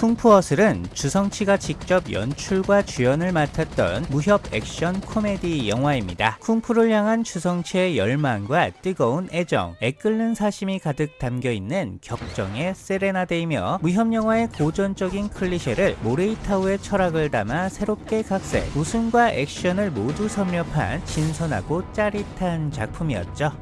쿵푸어슬은 주성치가 직접 연출과 주연을 맡았던 무협 액션 코미디 영화입니다. 쿵푸를 향한 주성치의 열망과 뜨거운 애정, 애끓는 사심이 가득 담겨있는 격정의 세레나데이며 무협 영화의 고전적인 클리셰를 모레이타우의 철학을 담아 새롭게 각색, 웃음과 액션을 모두 섭렵한 신선하고 짜릿한 작품이었죠.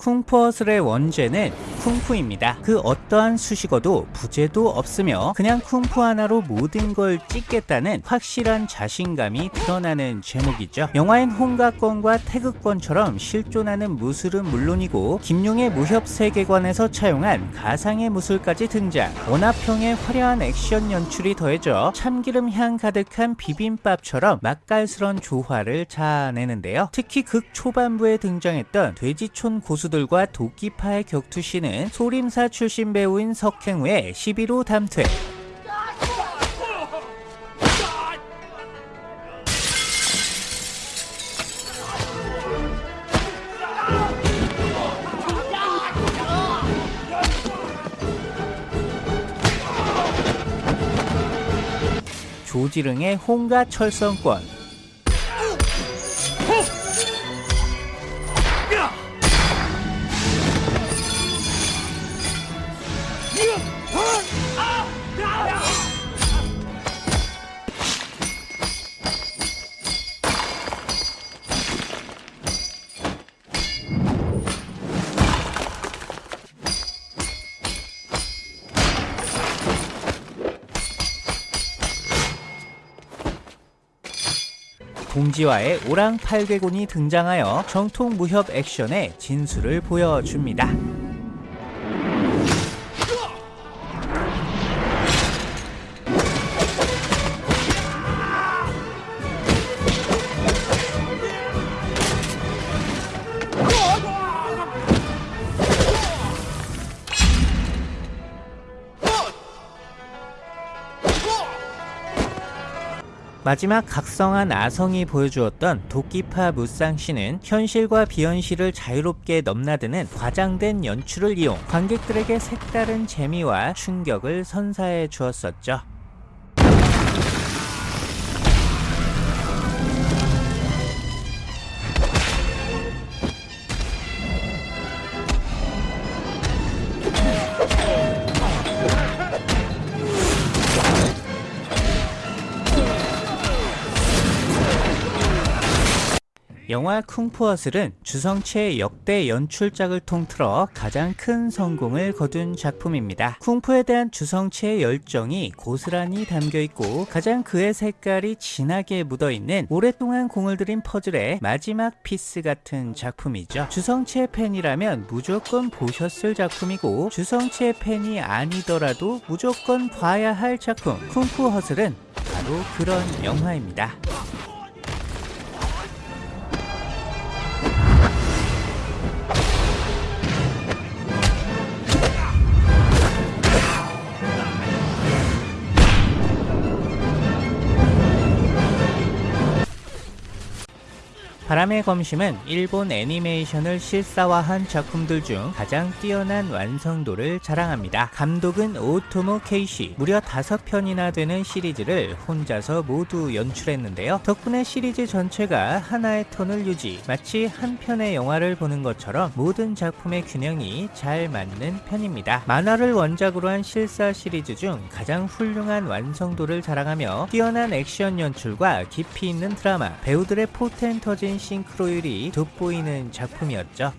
쿵푸어슬의 원제는 쿵푸입니다. 그 어떠한 수식어도 부제도 없으며 그냥 쿵푸 하나로 모든 걸 찍겠다는 확실한 자신감이 드러나는 제목이죠. 영화엔 홍가권과 태극권처럼 실존하는 무술은 물론이고 김용의 무협 세계관에서 차용한 가상의 무술까지 등장 원화평의 화려한 액션 연출이 더해져 참기름 향 가득한 비빔밥처럼 맛깔스런 조화를 자아내는데요. 특히 극 초반부에 등장했던 돼지촌 고수들과 도끼파의 격투 시는 소림사 출신 배우인 석행우의 11호 담퇴. 조지릉의 홍가 철성권 동지와의 오랑팔개곤이 등장하여 정통 무협 액션의 진수를 보여줍니다. 마지막 각성한 아성이 보여주었던 도끼파 무쌍씨는 현실과 비현실을 자유롭게 넘나드는 과장된 연출을 이용 관객들에게 색다른 재미와 충격을 선사해 주었었죠. 영화 쿵푸 허슬은 주성치의 역대 연출작을 통틀어 가장 큰 성공을 거둔 작품입니다. 쿵푸에 대한 주성치의 열정이 고스란히 담겨있고 가장 그의 색깔이 진하게 묻어있는 오랫동안 공을 들인 퍼즐의 마지막 piece 같은 작품이죠. 주성치의 팬이라면 무조건 보셨을 작품이고 주성치의 팬이 아니더라도 무조건 봐야 할 작품 쿵푸 허슬은 바로 그런 영화입니다. 바람의 검심은 일본 애니메이션을 실사화한 작품들 중 가장 뛰어난 완성도를 자랑합니다. 감독은 오토모 케이시, 무려 5편이나 되는 시리즈를 혼자서 모두 연출했는데요. 덕분에 시리즈 전체가 하나의 톤을 유지, 마치 한 편의 영화를 보는 것처럼 모든 작품의 균형이 잘 맞는 편입니다. 만화를 원작으로 한 실사 시리즈 중 가장 훌륭한 완성도를 자랑하며 뛰어난 액션 연출과 깊이 있는 드라마, 배우들의 포텐 터진 싱크로율이 돋보이는 작품이었죠.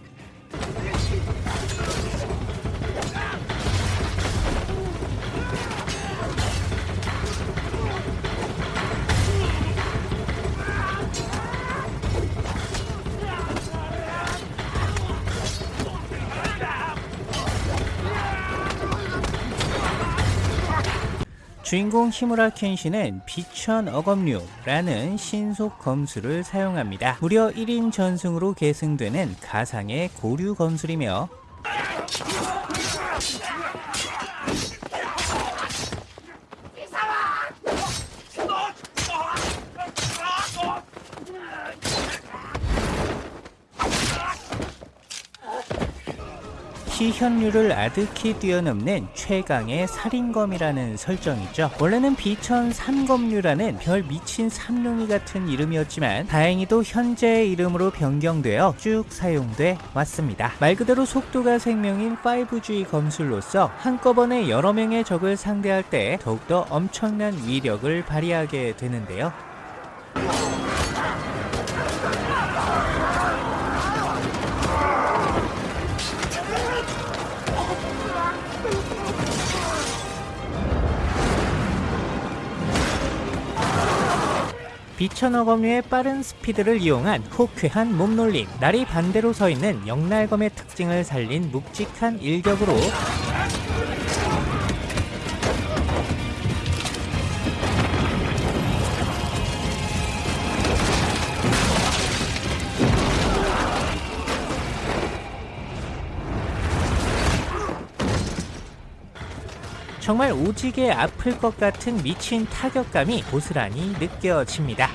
주인공 히무라 켄시는 비천 어검류라는 신속 검수를 사용합니다. 무려 1인 전승으로 계승되는 가상의 고류 검술이며 시현류를 아득히 뛰어넘는 최강의 살인검이라는 설정이죠. 원래는 비천 삼검류라는 별 미친 삼룡이 같은 이름이었지만 다행히도 현재의 이름으로 변경되어 쭉 사용돼 왔습니다. 말 그대로 속도가 생명인 5G 검술로서 한꺼번에 여러 명의 적을 상대할 때 더욱더 엄청난 위력을 발휘하게 되는데요. 비천어 검류의 빠른 스피드를 이용한 호쾌한 몸놀림, 날이 반대로 서 있는 영날검의 특징을 살린 묵직한 일격으로 정말 오지게 아플 것 같은 미친 타격감이 고스란히 느껴집니다.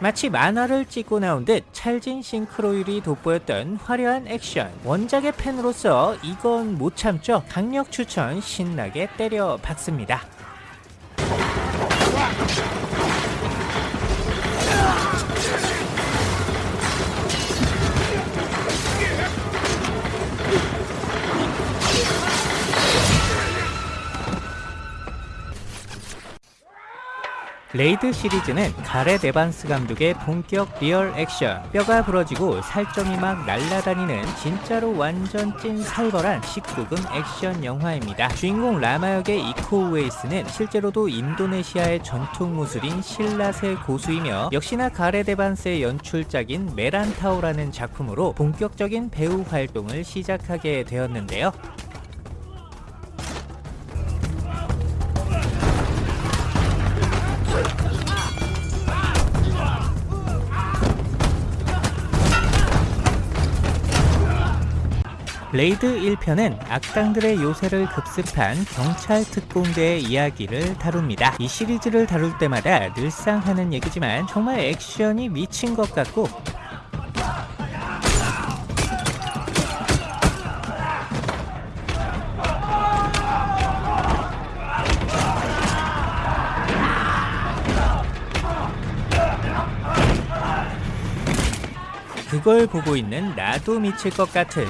마치 만화를 찍고 나온 듯 찰진 싱크로율이 돋보였던 화려한 액션. 원작의 팬으로서 이건 못 참죠. 강력 추천 신나게 때려 박습니다 레이드 시리즈는 가렛 에반스 감독의 본격 real 액션 뼈가 부러지고 살점이 막 날아다니는 진짜로 완전 찐 살벌한 19금 액션 영화입니다. 주인공 라마 역의 이코 우에이스는 실제로도 인도네시아의 전통 무술인 실랏의 고수이며 역시나 가렛 에반스의 연출작인 메란타오라는 작품으로 본격적인 배우 활동을 시작하게 되었는데요. 레이드 1편은 악당들의 요새를 급습한 경찰 특공대의 이야기를 다룹니다. 이 시리즈를 다룰 때마다 늘상 하는 얘기지만 정말 액션이 미친 것 같고 그걸 보고 있는 나도 미칠 것 같은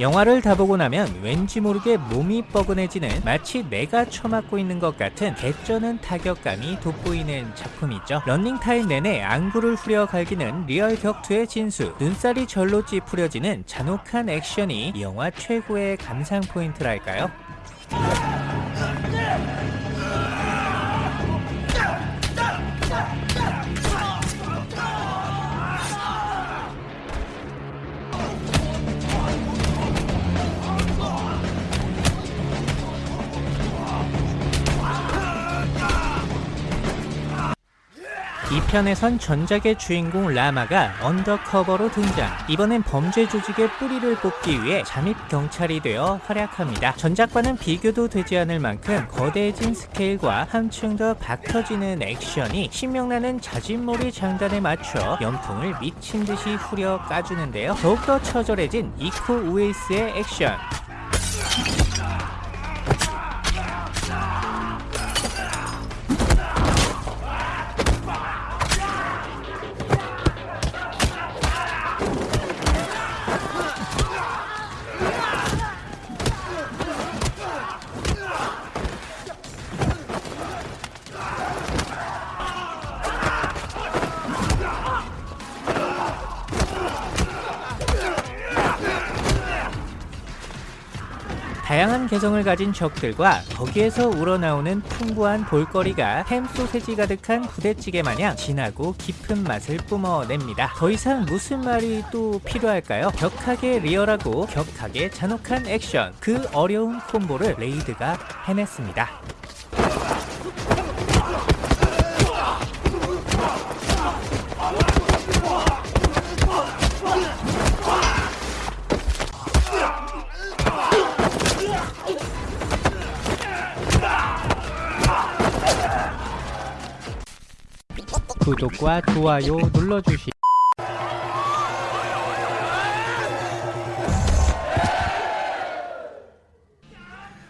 영화를 다 보고 나면 왠지 모르게 몸이 뻐근해지는 마치 내가 처맞고 있는 것 같은 개쩌는 타격감이 돋보이는 작품이죠. 런닝타임 내내 안구를 후려 갈기는 real 격투의 진수, 눈살이 절로 찌푸려지는 잔혹한 액션이 이 영화 최고의 감상 포인트랄까요? 2편에선 전작의 주인공 라마가 undercover로 등장. 이번엔 범죄 조직의 뿌리를 뽑기 위해 잠입 경찰이 되어 활약합니다. 전작과는 비교도 되지 않을 만큼 거대해진 스케일과 한층 더 빡세지는 액션이 신명나는 자진모리 장단에 맞춰 염통을 미친 듯이 후려 까주는데요. 더욱더 처절해진 이코 우에이스의 액션 다양한 개성을 가진 적들과 거기에서 우러나오는 풍부한 볼거리가 햄 소세지 가득한 부대찌개 마냥 진하고 깊은 맛을 뿜어냅니다. 더 이상 무슨 말이 또 필요할까요? 격하게 리얼하고 격하게 잔혹한 액션 그 어려운 콤보를 레이드가 해냈습니다. 구독과 좋아요 눌러주시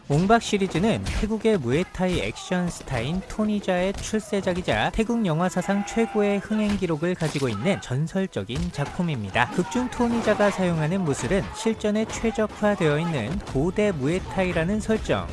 옹박 시리즈는 태국의 무에타이 액션 스타인 토니자의 출세작이자 태국 영화 사상 최고의 흥행 기록을 가지고 있는 전설적인 작품입니다. 극중 토니자가 사용하는 무술은 실전에 최적화되어 있는 고대 무에타이라는 설정.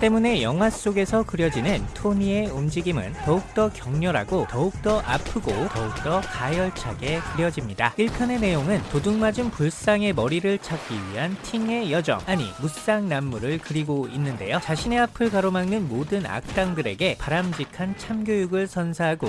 때문에 영화 속에서 그려지는 토니의 움직임은 더욱더 격렬하고 더욱더 아프고 더욱더 가열차게 그려집니다. 1편의 내용은 도둑맞은 불상의 머리를 찾기 위한 팅의 여정 아니 무쌍난무를 그리고 있는데요. 자신의 앞을 가로막는 모든 악당들에게 바람직한 참교육을 선사하고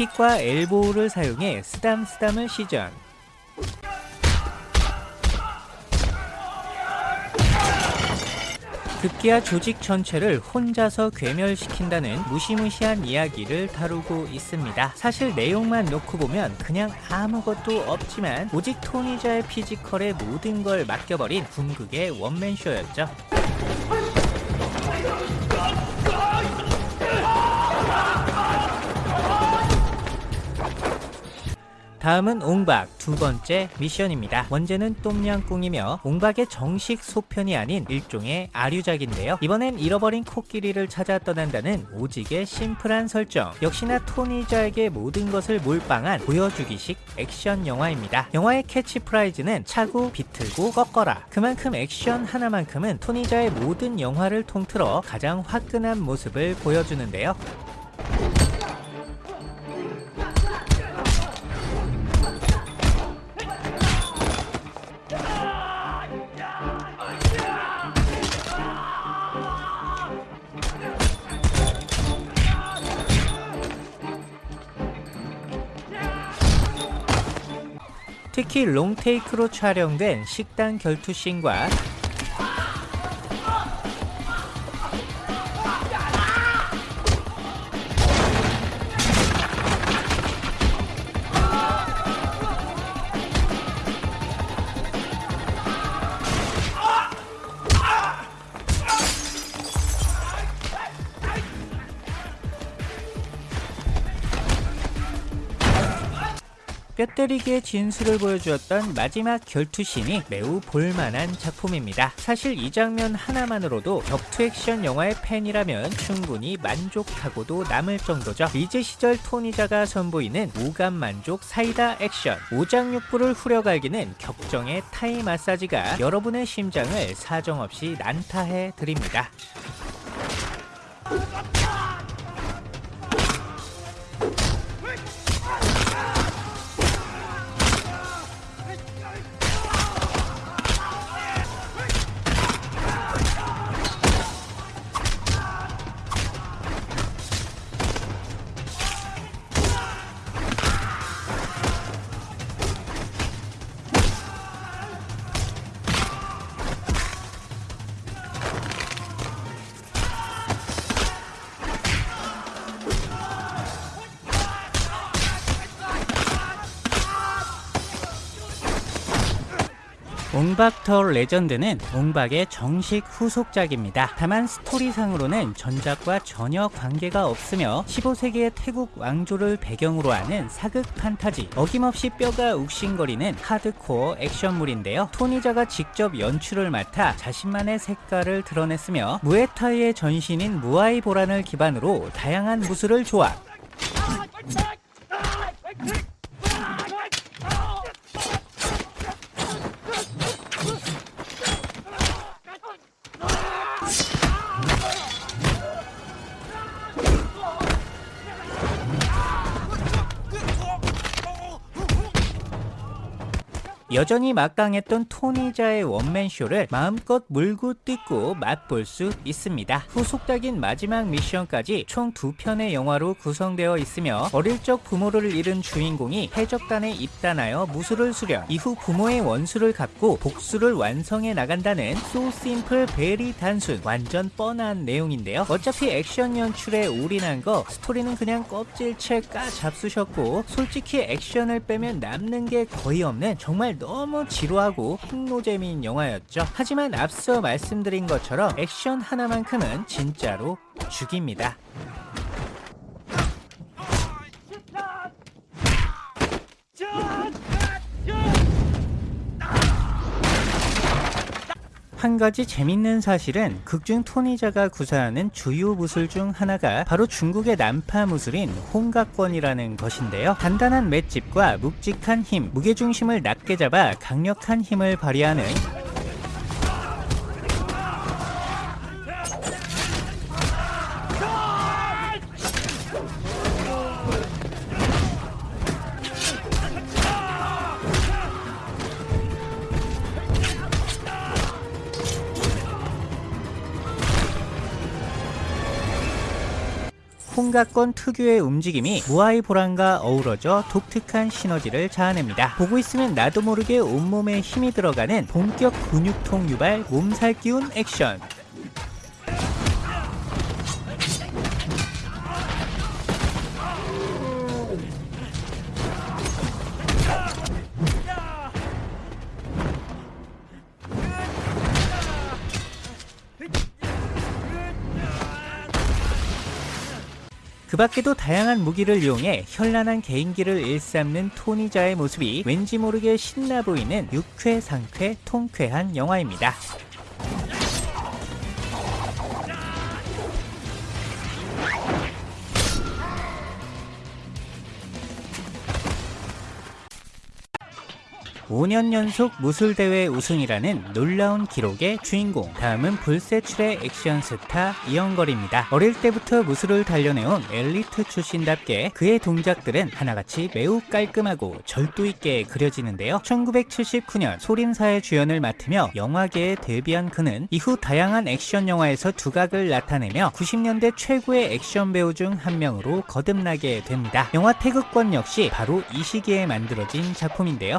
킥과 엘보우를 사용해 쓰담쓰담을 시전 급기야 조직 전체를 혼자서 괴멸시킨다는 무시무시한 이야기를 다루고 있습니다. 사실 내용만 놓고 보면 그냥 아무것도 없지만 오직 토니자의 피지컬에 모든 걸 맡겨버린 궁극의 원맨쇼였죠. 다음은 옹박 두 번째 미션입니다. 원제는 똠양꿍이며 옹박의 정식 속편이 아닌 일종의 아류작인데요. 이번엔 잃어버린 코끼리를 찾아 떠난다는 오지게 심플한 설정. 역시나 토니자에게 모든 것을 몰빵한 보여주기식 액션 영화입니다. 영화의 캐치프레이즈는 차고 비틀고 꺾어라. 그만큼 액션 하나만큼은 토니자의 모든 영화를 통틀어 가장 화끈한 모습을 보여주는데요. 특히 롱테이크로 촬영된 식당 결투씬과 때리기의 진수를 보여주었던 마지막 결투신이 매우 볼만한 작품입니다. 사실 이 장면 하나만으로도 격투 액션 영화의 팬이라면 충분히 만족하고도 남을 정도죠. 리즈 시절 토니자가 선보이는 오감 만족 사이다 액션 오장육부를 후려갈기는 격정의 타이 마사지가 여러분의 심장을 사정없이 난타해 드립니다. 더 레전드는 옹박의 정식 후속작입니다. 다만 스토리상으로는 전작과 전혀 관계가 없으며 15세기의 태국 왕조를 배경으로 하는 사극 판타지 어김없이 뼈가 욱신거리는 하드코어 액션물인데요. 토니자가 직접 연출을 맡아 자신만의 색깔을 드러냈으며 무에타이의 전신인 무아이 보란을 기반으로 다양한 무술을 조합 여전히 막강했던 토니자의 원맨쇼를 마음껏 물고 뜯고 맛볼 수 있습니다. 후속작인 마지막 미션까지 총 두 편의 영화로 구성되어 있으며 어릴 적 부모를 잃은 주인공이 해적단에 입단하여 무술을 수련 이후 부모의 원수를 갚고 복수를 완성해 나간다는 so simple very 단순 완전 뻔한 내용인데요. 어차피 액션 연출에 올인한 거 스토리는 그냥 껍질채 까 잡수셨고 솔직히 액션을 빼면 남는 게 거의 없는 정말 너무 지루하고 핵노잼인 영화였죠. 하지만 앞서 말씀드린 것처럼 액션 하나만큼은 진짜로 죽입니다. 한 가지 재밌는 사실은 극중 토니자가 구사하는 주요 무술 중 하나가 바로 중국의 난파 무술인 홍각권이라는 것인데요. 단단한 맷집과 묵직한 힘, 무게중심을 낮게 잡아 강력한 힘을 발휘하는 홍각권 특유의 움직임이 무아이 보란과 어우러져 독특한 시너지를 자아냅니다. 보고 있으면 나도 모르게 온몸에 힘이 들어가는 본격 근육통 유발 몸살 기운 액션. 밖에도 다양한 무기를 이용해 현란한 개인기를 일삼는 토니자의 모습이 왠지 모르게 신나 보이는 유쾌 상쾌 통쾌한 영화입니다. (5년) 연속 무술대회 우승이라는 놀라운 기록의 주인공. 다음은 불세출의 액션 스타 이영걸입니다. 어릴 때부터 무술을 단련해온 엘리트 출신답게 그의 동작들은 하나같이 매우 깔끔하고 절도 있게 그려지는데요. 1979년 소림사의 주연을 맡으며 영화계에 데뷔한 그는 이후 다양한 액션 영화에서 두각을 나타내며 90년대 최고의 액션 배우 중 한 명으로 거듭나게 됩니다. 영화 태극권 역시 바로 이 시기에 만들어진 작품인데요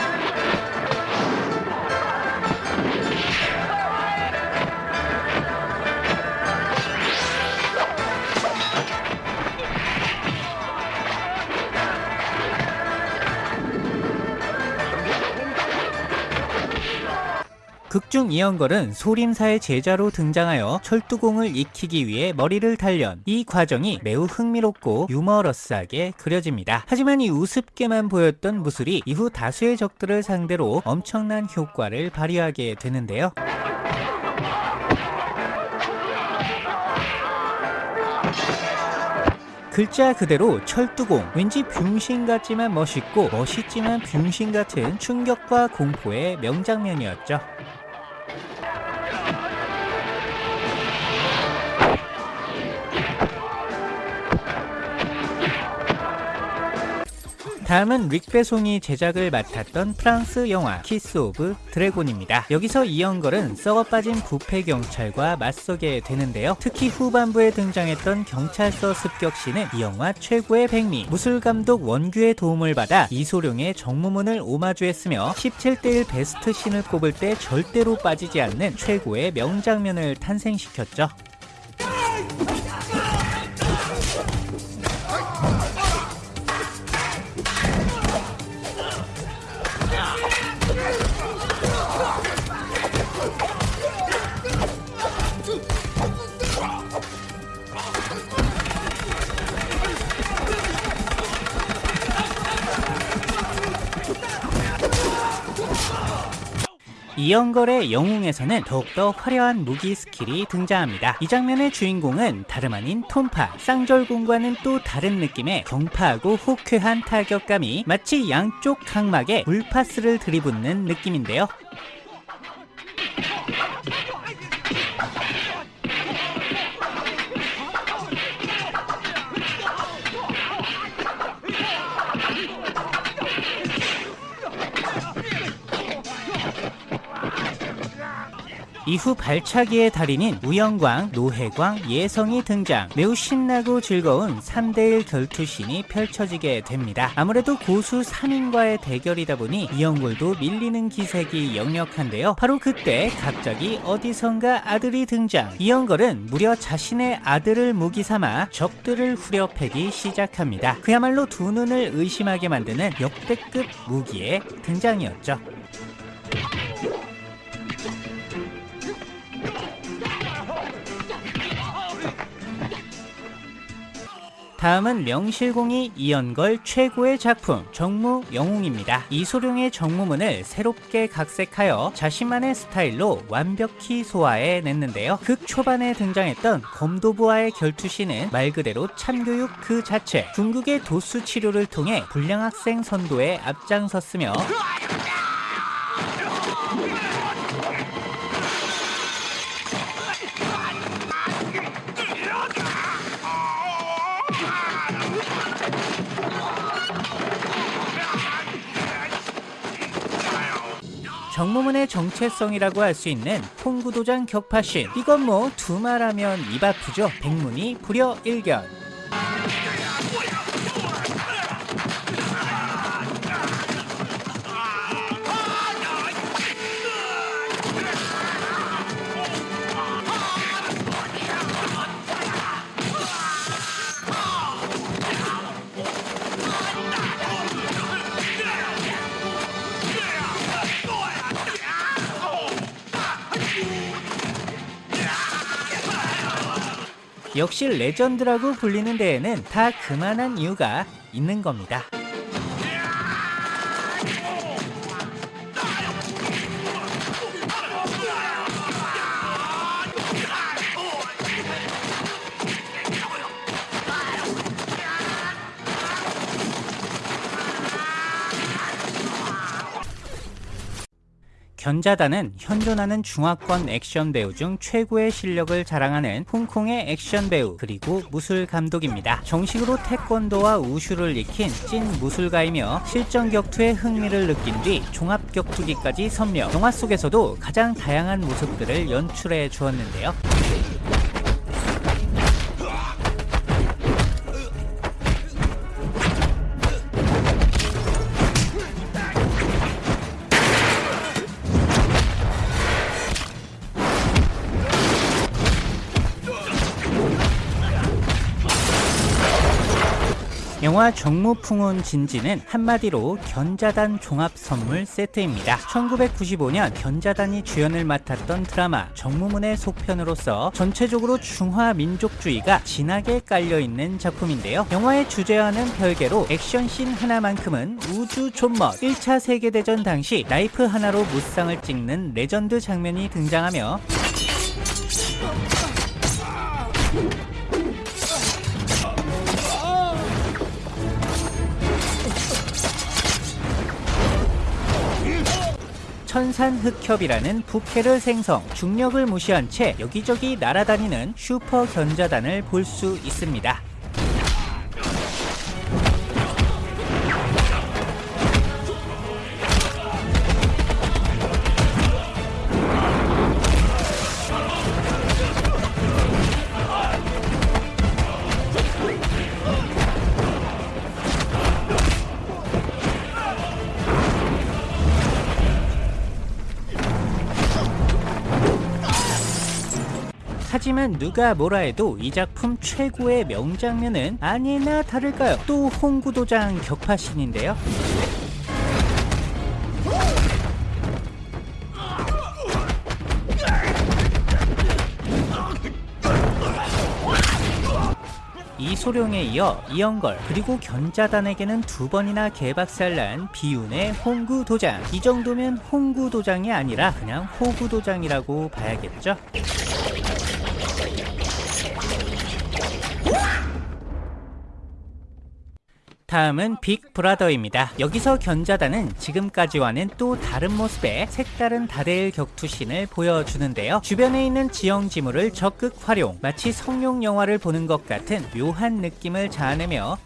극중 이영걸은 소림사의 제자로 등장하여 철두공을 익히기 위해 머리를 단련 이 과정이 매우 흥미롭고 유머러스하게 그려집니다. 하지만 이 우습게만 보였던 무술이 이후 다수의 적들을 상대로 엄청난 효과를 발휘하게 되는데요. 글자 그대로 철두공. 왠지 병신 같지만 멋있고 멋있지만 병신 같은 충격과 공포의 명장면이었죠 다음은 뤽 베송이 제작을 맡았던 프랑스 영화 키스 오브 드래곤입니다. 여기서 이연걸은 썩어빠진 부패 경찰과 맞서게 되는데요. 특히 후반부에 등장했던 경찰서 습격신은 이 영화 최고의 백미 무술감독 원규의 도움을 받아 이소룡의 정무문을 오마주했으며 17대1 베스트 신을 꼽을 때 절대로 빠지지 않는 최고의 명장면을 탄생시켰죠. 이연걸의 영웅에서는 더욱더 화려한 무기 skill이 등장합니다. 이 장면의 주인공은 다름 아닌 톤파. 쌍절곤과는 또 다른 느낌의 경쾌하고 호쾌한 타격감이 마치 양쪽 각막에 물파스를 들이붓는 느낌인데요. 이후 발차기의 달인인 우영광, 노혜광, 예성이 등장. 매우 신나고 즐거운 3대1 결투신이 펼쳐지게 됩니다. 아무래도 고수 3인과의 대결이다 보니 이영골도 밀리는 기색이 역력한데요. 바로 그때 갑자기 어디선가 아들이 등장. 이영걸은 무려 자신의 아들을 무기 삼아 적들을 후려패기 시작합니다. 그야말로 두 눈을 의심하게 만드는 역대급 무기의 등장이었죠 다음은 명실공히 이연걸 최고의 작품 정무 영웅입니다. 이소룡의 정무문을 새롭게 각색하여 자신만의 스타일로 완벽히 소화해 냈는데요. 극 초반에 등장했던 검도부와의 결투시는 말 그대로 참교육 그 자체 중국의 도수 치료를 통해 불량 학생 선도에 앞장섰으며 정무문의 정체성이라고 할 수 있는 통구도장 격파신 이건 뭐 두말하면 입 아프죠? 백문이 불여 일견 역시 legend라고 불리는 데에는 다 그만한 이유가 있는 겁니다. 견자단은 현존하는 중화권 액션 배우 중 최고의 실력을 자랑하는 홍콩의 액션 배우 그리고 무술 감독입니다. 정식으로 태권도와 우슈를 익힌 찐 무술가이며 실전 격투에 흥미를 느낀 뒤 종합 격투기까지 선명 영화 속에서도 가장 다양한 모습들을 연출해 주었는데요. 영화 정무풍운 진지는 한마디로 견자단 종합 선물 세트입니다. 1995년 견자단이 주연을 맡았던 드라마 정무문의 속편으로서 전체적으로 중화 민족주의가 진하게 깔려있는 작품인데요. 영화의 주제와는 별개로 액션씬 하나만큼은 우주 존멋 1차 세계대전 당시 나이프 하나로 무쌍을 찍는 레전드 장면이 등장하며 천산흑협이라는 부캐를 생성, 중력을 무시한 채 여기저기 날아다니는 슈퍼 견자단을 볼 수 있습니다. 하지만 누가 뭐라 해도 이 작품 최고의 명장면은 아니나 다를까요? 또 홍구도장 격파신인데요. 이소룡에 이어 이영걸 그리고 견자단에게는 두 번이나 개박살난 비운의 홍구도장. 이 정도면 홍구도장이 아니라 그냥 호구도장이라고 봐야겠죠 다음은 빅브라더입니다. 여기서 견자단은 지금까지와는 또 다른 모습의 색다른 다대일 격투신을 보여주는데요. 주변에 있는 지형지물을 적극 활용, 마치 성룡 영화를 보는 것 같은 묘한 느낌을 자아내며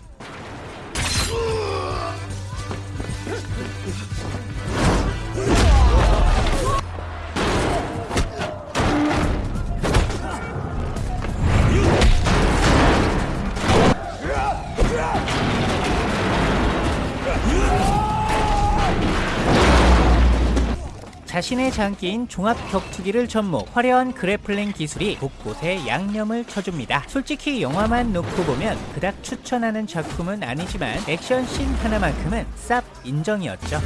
자신의 장기인 종합 격투기를 접목, 화려한 그래플링 기술이 곳곳에 양념을 쳐줍니다. 솔직히 영화만 놓고 보면 그닥 추천하는 작품은 아니지만 액션씬 하나만큼은 쌉 인정이었죠.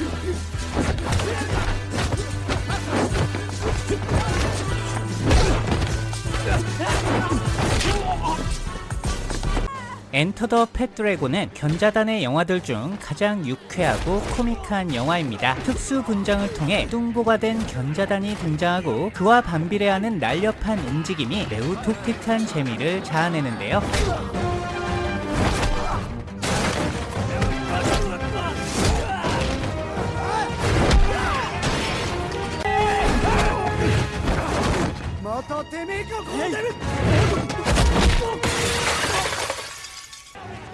엔터 더 펫드래곤은 견자단의 영화들 중 가장 유쾌하고 코믹한 영화입니다. 특수 분장을 통해 뚱보가 된 견자단이 등장하고 그와 반비례하는 날렵한 움직임이 매우 독특한 재미를 자아내는데요.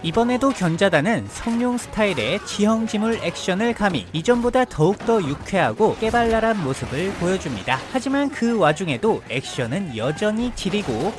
이번에도 견자단은 성룡 스타일의 지형지물 액션을 가미 이전보다 더욱더 유쾌하고 깨발랄한 모습을 보여줍니다. 하지만 그 와중에도 액션은 여전히 지리고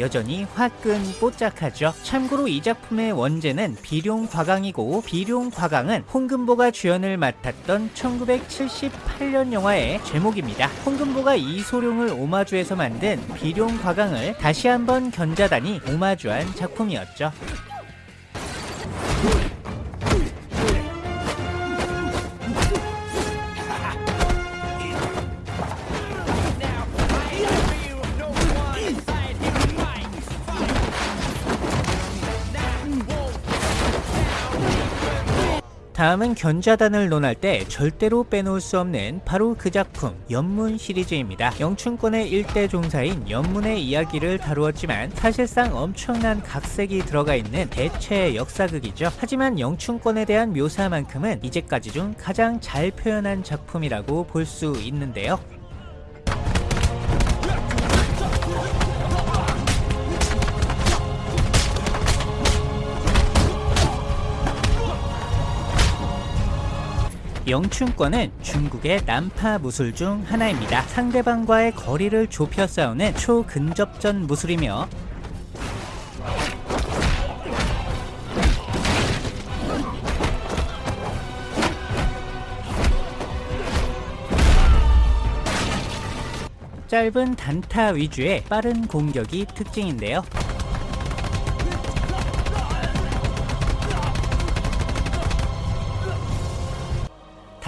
여전히 화끈 뽀짝하죠. 참고로 이 작품의 원제는 비룡 과강이고 비룡 과강은 홍금보가 주연을 맡았던 1978년 영화의 제목입니다. 홍금보가 이소룡을 오마주해서 만든 비룡 과강을 다시 한번 견자단이 오마주한 작품이었죠. 다음은 견자단을 논할 때 절대로 빼놓을 수 없는 바로 그 작품 연문 시리즈입니다. 영춘권의 일대 종사인 연문의 이야기를 다루었지만 사실상 엄청난 각색이 들어가 있는 대체 역사극이죠. 하지만 영춘권에 대한 묘사만큼은 이제까지 중 가장 잘 표현한 작품이라고 볼 수 있는데요. 영춘권은 중국의 난파 무술 중 하나입니다. 상대방과의 거리를 좁혀 싸우는 초근접전 무술이며 짧은 단타 위주의 빠른 공격이 특징인데요.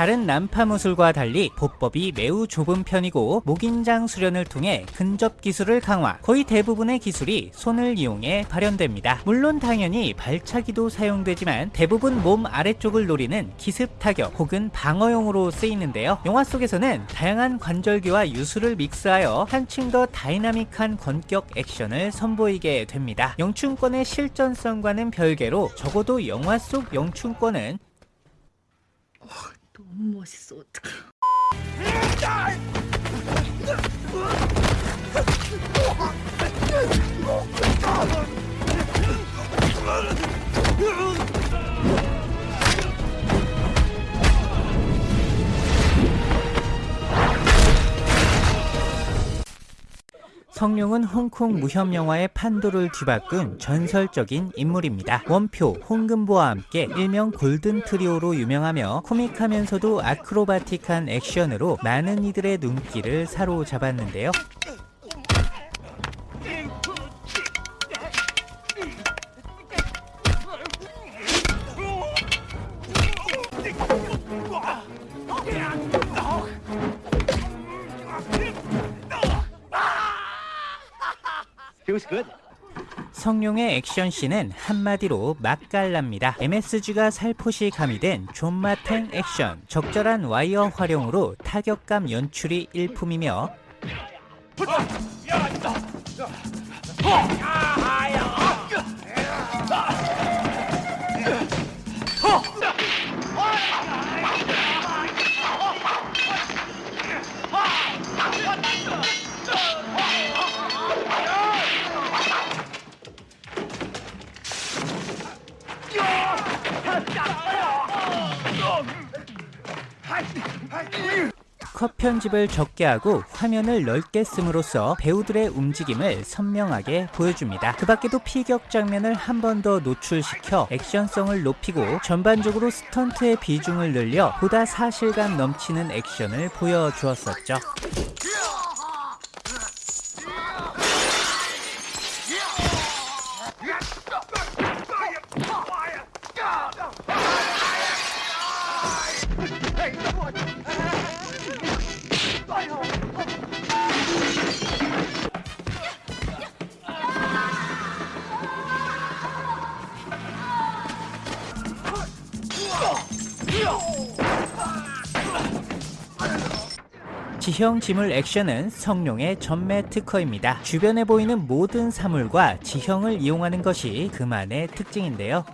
다른 남파무술과 달리 보법이 매우 좁은 편이고 목인장 수련을 통해 근접 기술을 강화 거의 대부분의 기술이 손을 이용해 발현됩니다. 물론 당연히 발차기도 사용되지만 대부분 몸 아래쪽을 노리는 기습 타격 혹은 방어용으로 쓰이는데요. 영화 속에서는 다양한 관절기와 유술을 믹스하여 한층 더 다이나믹한 권격 액션을 선보이게 됩니다. 영춘권의 실전성과는 별개로 적어도 영화 속 영춘권은 너무 멋있어 어떡해 성룡은 홍콩 무협 영화의 판도를 뒤바꾼 전설적인 인물입니다. 원표, 홍금보와 함께 일명 골든 트리오로 유명하며 코믹하면서도 아크로바틱한 액션으로 많은 이들의 눈길을 사로잡았는데요. 성룡의 액션씬은 한마디로 맛깔납니다. MSG가 살포시 가미된 존맛탱 액션, 적절한 와이어 활용으로 타격감 연출이 일품이며 컷 편집을 적게 하고 화면을 넓게 씀으로써 배우들의 움직임을 선명하게 보여줍니다. 그 밖에도 피격 장면을 한 번 더 노출시켜 액션성을 높이고 전반적으로 스턴트의 비중을 늘려 보다 사실감 넘치는 액션을 보여주었었죠. 지형 지물 액션은 성룡의 전매 특허입니다. 주변에 보이는 모든 사물과 지형을 이용하는 것이 그만의 특징인데요.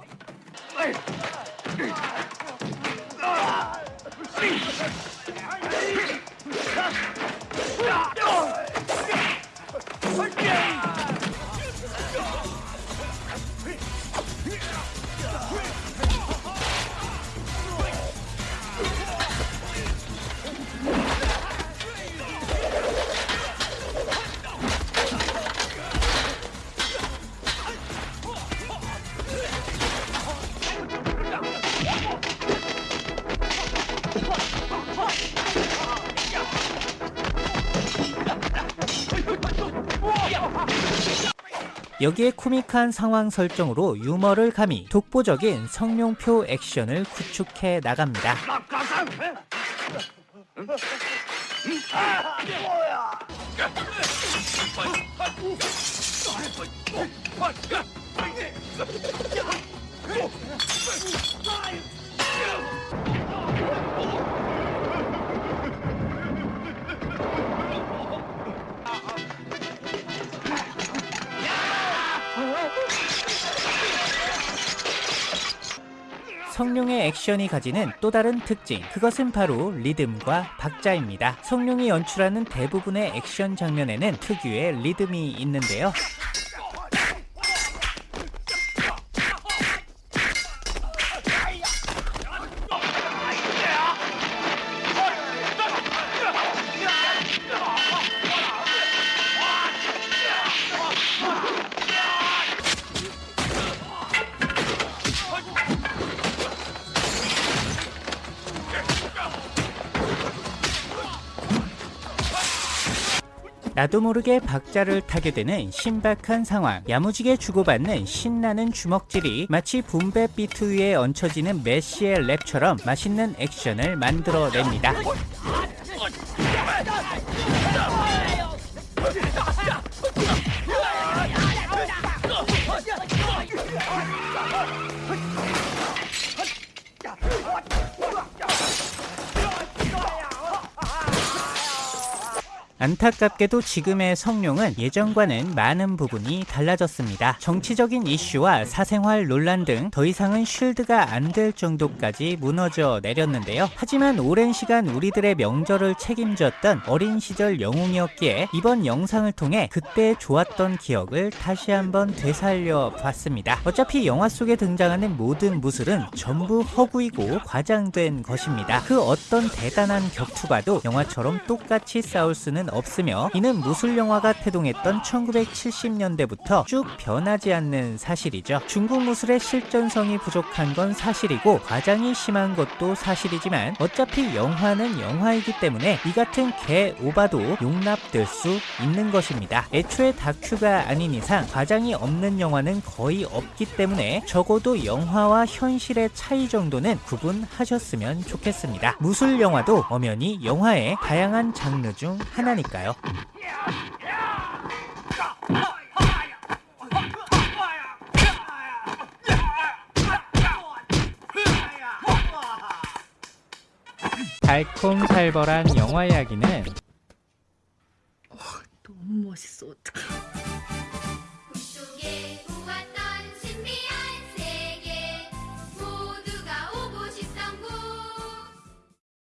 여기에 코믹한 상황 설정으로 유머를 가미 독보적인 성룡표 액션을 구축해 나갑니다. 성룡의 액션이 가지는 또 다른 특징. 그것은 바로 리듬과 박자입니다. 성룡이 연출하는 대부분의 액션 장면에는 특유의 리듬이 있는데요 나도 모르게 박자를 타게 되는 신박한 상황. 야무지게 주고받는 신나는 주먹질이 마치 붐배 비트 위에 얹혀지는 메시의 랩처럼 맛있는 액션을 만들어냅니다 안타깝게도 지금의 성룡은 예전과는 많은 부분이 달라졌습니다. 정치적인 이슈와 사생활 논란 등 더 이상은 쉴드가 안 될 정도까지 무너져 내렸는데요. 하지만 오랜 시간 우리들의 명절을 책임졌던 어린 시절 영웅이었기에 이번 영상을 통해 그때 좋았던 기억을 다시 한번 되살려 봤습니다. 어차피 영화 속에 등장하는 모든 무술은 전부 허구이고 과장된 것입니다. 그 어떤 대단한 격투가도 영화처럼 똑같이 싸울 수는 없으며 이는 무술 영화가 태동했던 1970년대부터 쭉 변하지 않는 사실이죠. 중국 무술의 실전성이 부족한 건 사실이고 과장이 심한 것도 사실이지만 어차피 영화는 영화이기 때문에 이 같은 개 오바도 용납될 수 있는 것입니다. 애초에 다큐가 아닌 이상 과장이 없는 영화는 거의 없기 때문에 적어도 영화와 현실의 차이 정도는 구분하셨으면 좋겠습니다. 무술 영화도 엄연히 영화의 다양한 장르 중 하나니 하니까요. 달콤살벌한 영화 이야기는 너무 멋있어 어떡해